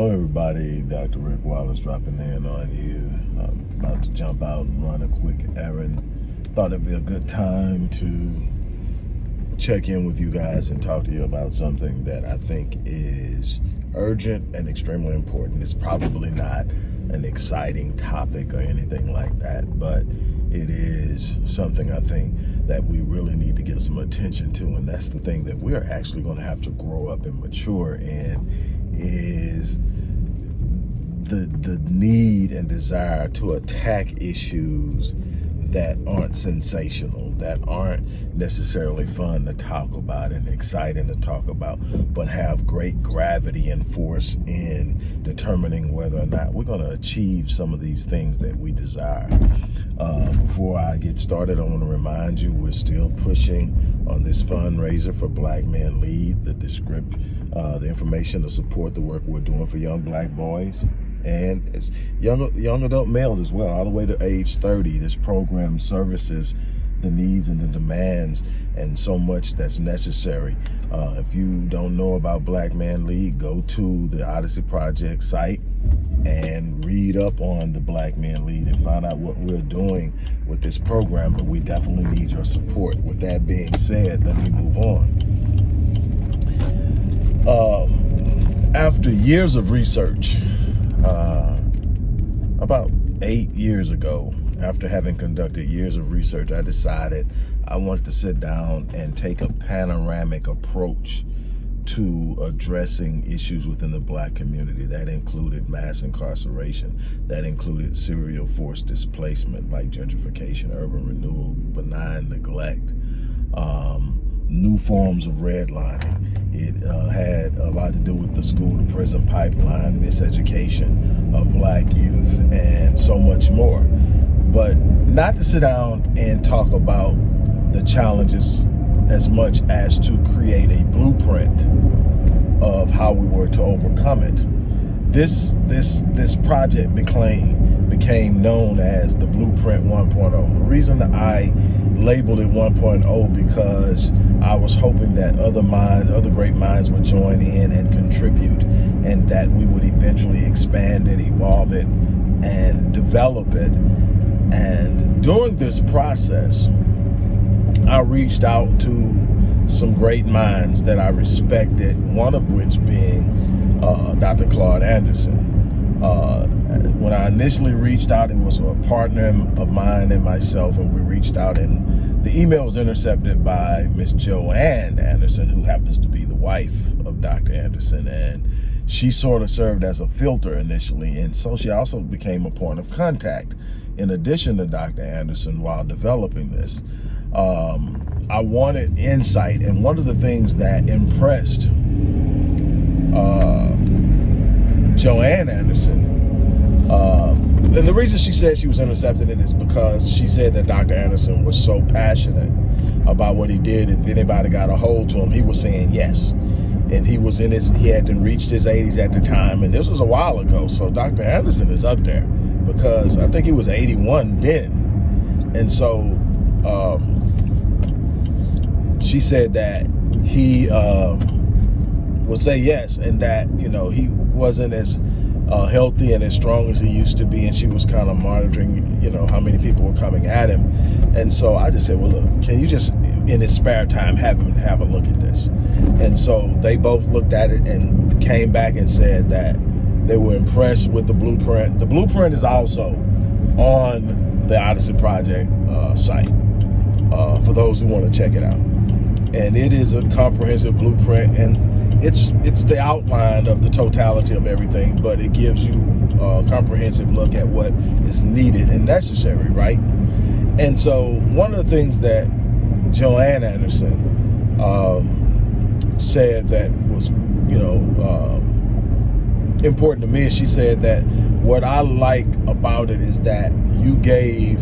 Hello, everybody. Dr. Rick Wallace dropping in on you. I'm about to jump out and run a quick errand. Thought it'd be a good time to check in with you guys and talk to you about something that I think is urgent and extremely important. It's probably not an exciting topic or anything like that, but it is something I think that we really need to give some attention to. And that's the thing that we're actually going to have to grow up and mature in is the the need and desire to attack issues that aren't sensational, that aren't necessarily fun to talk about and exciting to talk about, but have great gravity and force in determining whether or not we're going to achieve some of these things that we desire. Uh, before I get started, I want to remind you we're still pushing on this fundraiser for Black Men Lead, the descript, uh, the information to support the work we're doing for young black boys and it's young young adult males as well all the way to age 30 this program services the needs and the demands and so much that's necessary. Uh, if you don't know about black man lead go to the odyssey project site and read up on the black man lead and find out what we're doing with this program but we definitely need your support. With that being said let me move on. Um, after years of research uh, about eight years ago, after having conducted years of research, I decided I wanted to sit down and take a panoramic approach to addressing issues within the black community. That included mass incarceration. That included serial forced displacement like gentrification, urban renewal, benign neglect, um, new forms of redlining. It uh, to do with the school to prison pipeline, miseducation of black youth, and so much more. But not to sit down and talk about the challenges as much as to create a blueprint of how we were to overcome it. This this this project became became known as the Blueprint 1.0. The reason that I labeled it 1.0 because I was hoping that other minds, other great minds would join in and contribute and that we would eventually expand it, evolve it, and develop it. And during this process, I reached out to some great minds that I respected, one of which being uh, Dr. Claude Anderson. Uh, when I initially reached out, it was a partner of mine and myself, and we reached out and the email was intercepted by Miss Joanne Anderson, who happens to be the wife of Dr. Anderson. And she sort of served as a filter initially. And so she also became a point of contact in addition to Dr. Anderson while developing this. Um, I wanted insight. And one of the things that impressed uh, Joanne Anderson uh, and the reason she said she was intercepting it is because she said that Dr. Anderson was so passionate about what he did. If anybody got a hold to him, he was saying yes. And he was in his, he hadn't reached his 80s at the time. And this was a while ago. So Dr. Anderson is up there because I think he was 81 then. And so um, she said that he um, would say yes and that, you know, he wasn't as uh, healthy and as strong as he used to be. And she was kind of monitoring, you know, how many people were coming at him. And so I just said, well, look, can you just, in his spare time, have him have a look at this? And so they both looked at it and came back and said that they were impressed with the blueprint. The blueprint is also on the Odyssey Project uh, site uh, for those who want to check it out. And it is a comprehensive blueprint. And it's it's the outline of the totality of everything, but it gives you a comprehensive look at what is needed and necessary, right? And so one of the things that Joanne Anderson um, said that was, you know, um, important to me is she said that what I like about it is that you gave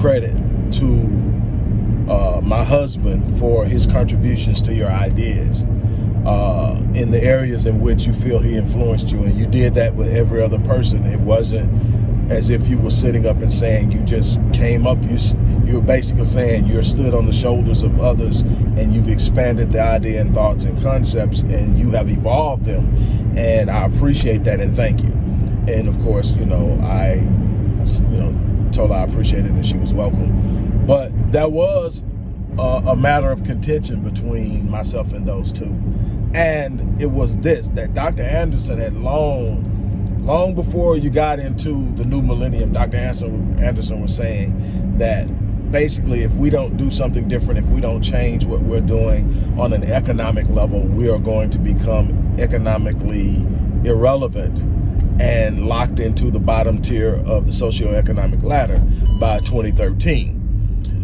credit to uh, my husband for his contributions to your ideas uh, in the areas in which you feel he influenced you. And you did that with every other person. It wasn't as if you were sitting up and saying you just came up, you, you're basically saying you're stood on the shoulders of others and you've expanded the idea and thoughts and concepts and you have evolved them. And I appreciate that and thank you. And of course, you know, I, you know, told her I appreciated it and she was welcome. But that was a, a matter of contention between myself and those two. And it was this, that Dr. Anderson had long, long before you got into the new millennium, Dr. Anderson, Anderson was saying that basically if we don't do something different, if we don't change what we're doing on an economic level, we are going to become economically irrelevant and locked into the bottom tier of the socioeconomic ladder by 2013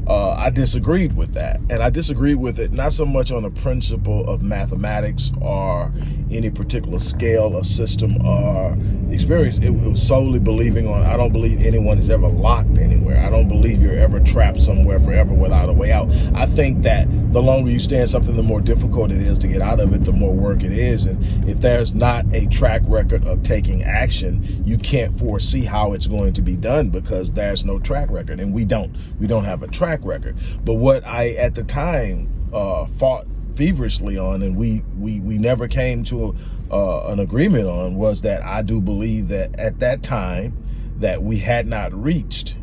uh, I disagreed with that. And I disagreed with it not so much on the principle of mathematics or any particular scale or system or experience. It, was solely believing on, I don't believe anyone is ever locked anywhere. I don't believe you're ever trapped somewhere forever without a way out. I think that the longer you stay in something, the more difficult it is to get out of it, the more work it is. And if there's not a track record of taking action, you can't foresee how it's going to be done because there's no track record. And we don't, we don't have a track record. But what I, at the time, uh, fought feverishly on and we we we never came to a, uh, an agreement on was that I do believe that at that time that we had not reached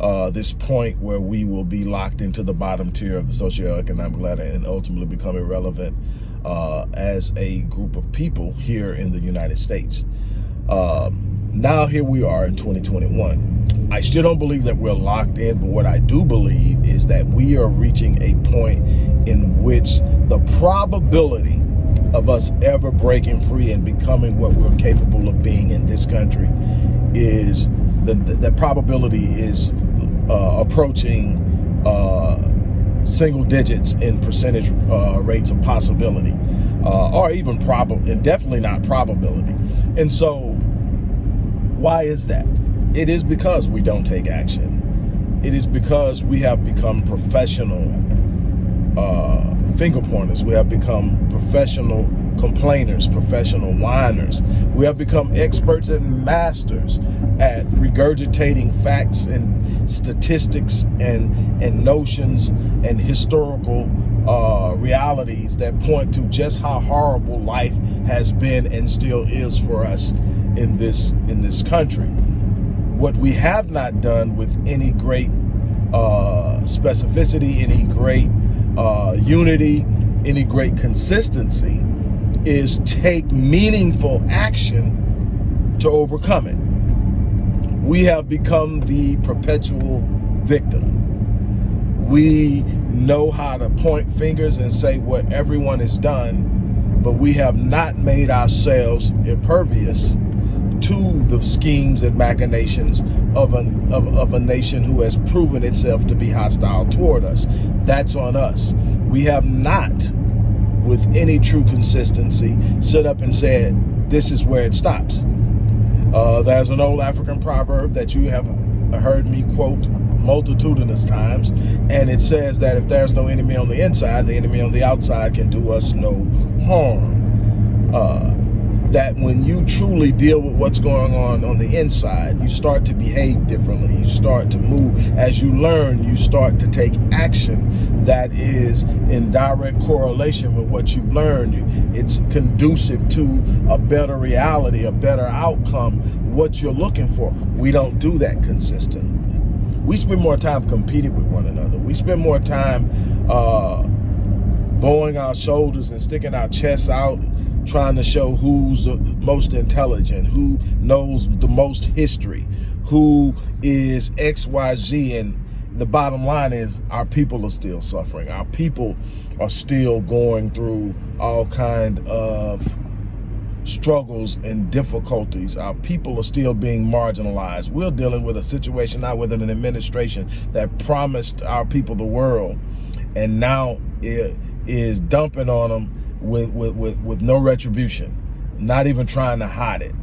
uh, this point where we will be locked into the bottom tier of the socioeconomic ladder and ultimately become irrelevant uh, as a group of people here in the United States. Uh, now here we are in 2021. I still don't believe that we're locked in, but what I do believe is that we are reaching a point in which the probability of us ever breaking free and becoming what we're capable of being in this country is the, the, probability is uh, approaching uh, single digits in percentage uh, rates of possibility uh, or even probable and definitely not probability. And so why is that? It is because we don't take action. It is because we have become professional uh, finger pointers. We have become professional complainers, professional whiners. We have become experts and masters at regurgitating facts and statistics and, and notions and historical uh, realities that point to just how horrible life has been and still is for us in this in this country. What we have not done with any great uh, specificity, any great uh, unity, any great consistency is take meaningful action to overcome it. We have become the perpetual victim. We know how to point fingers and say what everyone has done, but we have not made ourselves impervious to the schemes and machinations of, an, of, of a nation who has proven itself to be hostile toward us. That's on us. We have not, with any true consistency, stood up and said, this is where it stops. Uh, there's an old African proverb that you have heard me quote multitudinous times, and it says that if there's no enemy on the inside, the enemy on the outside can do us no harm. Uh, that when you truly deal with what's going on on the inside, you start to behave differently. You start to move. As you learn, you start to take action that is in direct correlation with what you've learned. It's conducive to a better reality, a better outcome, what you're looking for. We don't do that consistently. We spend more time competing with one another. We spend more time uh, bowing our shoulders and sticking our chests out trying to show who's the most intelligent, who knows the most history, who is XYZ. And the bottom line is our people are still suffering. Our people are still going through all kind of struggles and difficulties. Our people are still being marginalized. We're dealing with a situation now with an administration that promised our people the world and now it is dumping on them with, with, with, with no retribution, not even trying to hide it.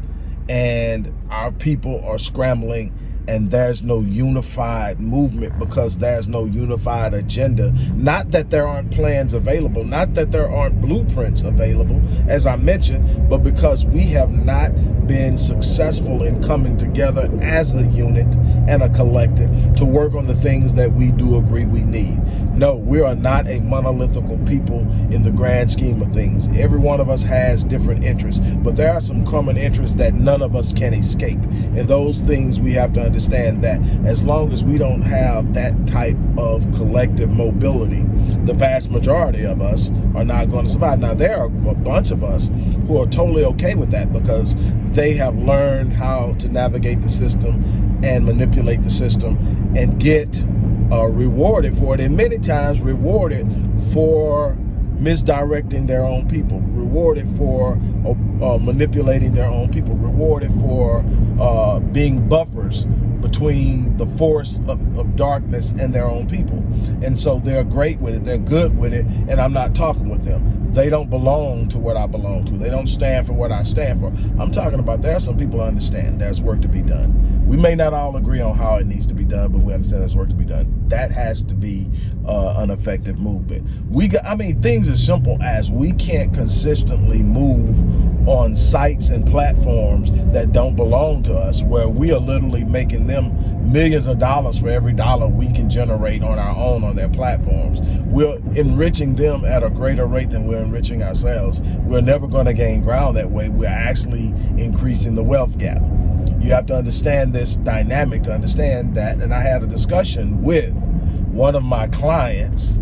And our people are scrambling and there's no unified movement because there's no unified agenda. Not that there aren't plans available, not that there aren't blueprints available, as I mentioned, but because we have not been successful in coming together as a unit and a collective to work on the things that we do agree we need. No, we are not a monolithical people in the grand scheme of things. Every one of us has different interests, but there are some common interests that none of us can escape. And those things we have to understand that as long as we don't have that type of collective mobility, the vast majority of us are not going to survive. Now, there are a bunch of us who are totally okay with that because they have learned how to navigate the system and manipulate the system and get uh, rewarded for it and many times rewarded for misdirecting their own people, rewarded for uh, uh, manipulating their own people, rewarded for uh, being buffers between the force of, of, darkness and their own people. And so they're great with it, they're good with it, and I'm not talking with them. They don't belong to what I belong to. They don't stand for what I stand for. I'm talking about there are some people who understand there's work to be done. We may not all agree on how it needs to be done, but we understand there's work to be done. That has to be uh, an effective movement. We got, I mean, things as simple as we can't consistently move on sites and platforms that don't belong to us, where we are literally making them millions of dollars for every dollar we can generate on our own on their platforms. We're enriching them at a greater rate than we're enriching ourselves. We're never going to gain ground that way. We're actually increasing the wealth gap you have to understand this dynamic to understand that. And I had a discussion with one of my clients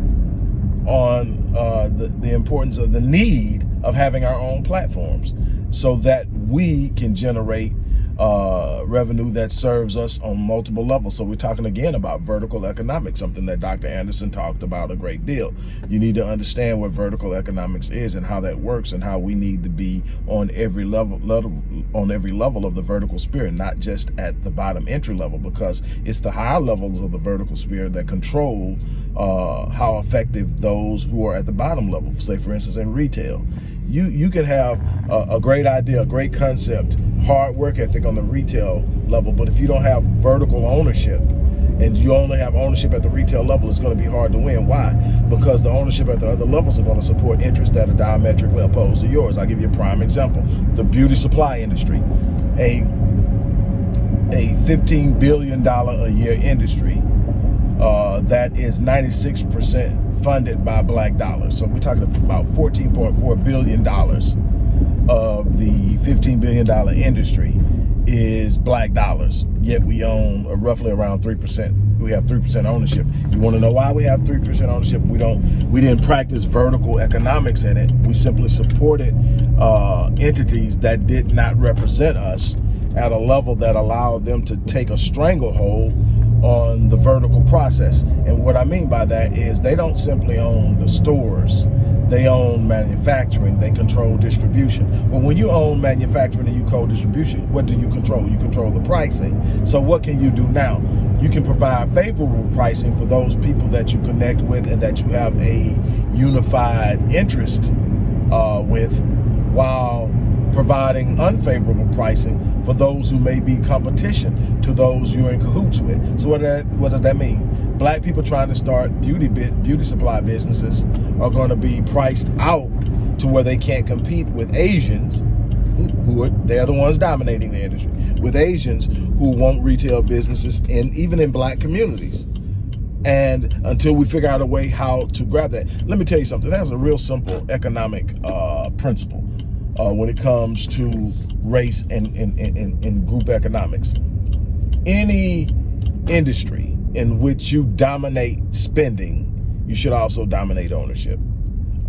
on uh, the, the importance of the need of having our own platforms so that we can generate uh, revenue that serves us on multiple levels. So we're talking again about vertical economics, something that Dr. Anderson talked about a great deal. You need to understand what vertical economics is and how that works and how we need to be on every level, level on every level of the vertical sphere, not just at the bottom entry level, because it's the higher levels of the vertical sphere that control uh, how effective those who are at the bottom level, say for instance in retail. You, you can have a, a great idea, a great concept, hard work ethic on the retail level, but if you don't have vertical ownership, and you only have ownership at the retail level, it's going to be hard to win. Why? Because the ownership at the other levels are going to support interests that are diametrically opposed to yours. I'll give you a prime example. The beauty supply industry, a, a $15 billion a year industry uh, that is 96% funded by black dollars. So we're talking about $14.4 billion of the $15 billion industry is black dollars, yet we own roughly around 3%. We have 3% ownership. You want to know why we have 3% ownership? We don't, we didn't practice vertical economics in it. We simply supported uh, entities that did not represent us at a level that allowed them to take a stranglehold on the vertical process. And what I mean by that is they don't simply own the stores. They own manufacturing, they control distribution. Well, when you own manufacturing and you control distribution, what do you control? You control the pricing. So what can you do now? You can provide favorable pricing for those people that you connect with and that you have a unified interest uh, with while providing unfavorable pricing for those who may be competition to those you're in cahoots with. So what, that, what does that mean? Black people trying to start beauty beauty supply businesses are going to be priced out to where they can't compete with Asians who are, they're the ones dominating the industry with Asians who want retail businesses in even in black communities. And until we figure out a way how to grab that, let me tell you something. That's a real simple economic uh, principle uh, when it comes to race and, and, and, and group economics. Any industry in which you dominate spending, you should also dominate ownership.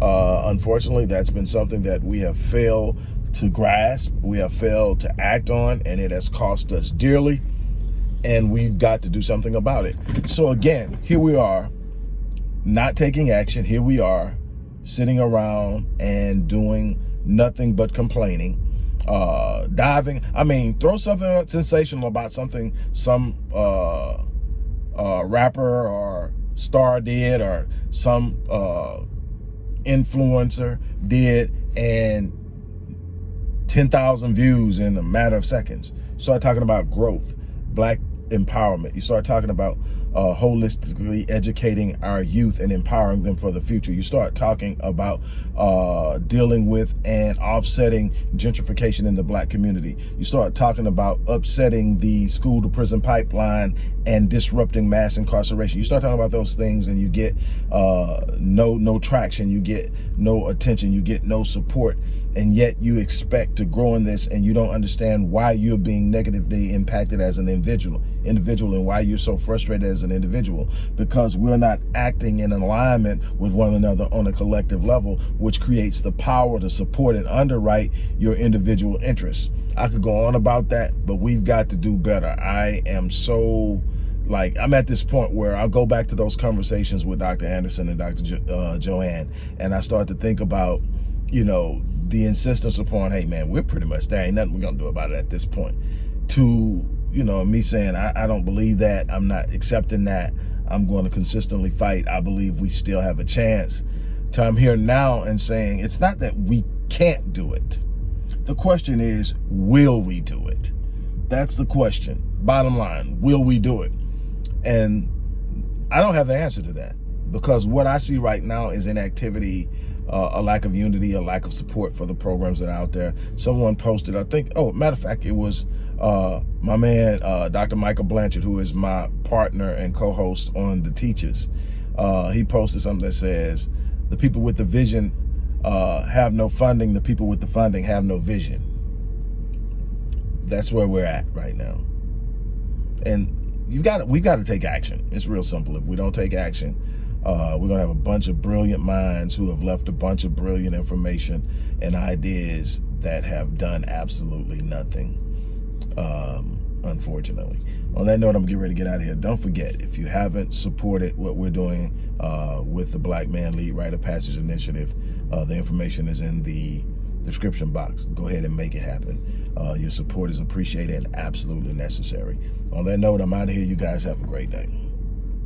Uh, unfortunately, that's been something that we have failed to grasp, we have failed to act on, and it has cost us dearly, and we've got to do something about it. So again, here we are, not taking action. Here we are, sitting around and doing nothing but complaining uh diving i mean throw something sensational about something some uh uh rapper or star did or some uh influencer did and 10,000 views in a matter of seconds start talking about growth black empowerment. You start talking about uh, holistically educating our youth and empowering them for the future. You start talking about uh, dealing with and offsetting gentrification in the black community. You start talking about upsetting the school to prison pipeline and disrupting mass incarceration. You start talking about those things and you get uh, no no traction, you get no attention, you get no support, and yet you expect to grow in this and you don't understand why you're being negatively impacted as an individual individual and why you're so frustrated as an individual because we're not acting in alignment with one another on a collective level which creates the power to support and underwrite your individual interests i could go on about that but we've got to do better i am so like I'm at this point where I'll go back to those conversations with Dr. Anderson and Dr. Jo uh, Joanne, and I start to think about, you know, the insistence upon, hey man, we're pretty much there. Ain't nothing we're gonna do about it at this point. To you know, me saying, I, I don't believe that, I'm not accepting that, I'm going to consistently fight, I believe we still have a chance. To I'm here now and saying, it's not that we can't do it. The question is, will we do it? That's the question. Bottom line, will we do it? And I don't have the answer to that because what I see right now is inactivity, uh, a lack of unity, a lack of support for the programs that are out there. Someone posted, I think, oh, matter of fact, it was uh, my man, uh, Dr. Michael Blanchard, who is my partner and co-host on The Teachers. Uh, he posted something that says, the people with the vision uh, have no funding, the people with the funding have no vision. That's where we're at right now. And you've got we've got to take action. It's real simple. If we don't take action, uh, we're gonna have a bunch of brilliant minds who have left a bunch of brilliant information and ideas that have done absolutely nothing um, unfortunately. On that note, I'm gonna get ready to get out of here. Don't forget, if you haven't supported what we're doing uh, with the Black Man Lead Rite of Passage Initiative, uh, the information is in the description box. Go ahead and make it happen. Uh, your support is appreciated and absolutely necessary. On that note, I'm out of here. You guys have a great day.